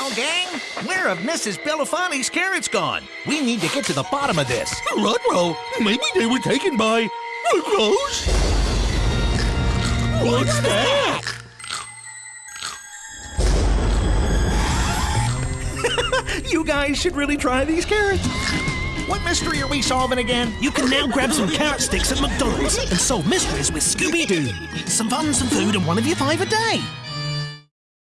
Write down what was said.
Well, gang, where have Mrs. Belafonte's carrots gone? We need to get to the bottom of this. Rudro, maybe they were taken by Rose? What's that? You guys should really try these carrots. What mystery are we solving again? You can now grab some carrot sticks at McDonald's and solve mysteries with Scooby Doo. Some fun, some food, and one of your five a day.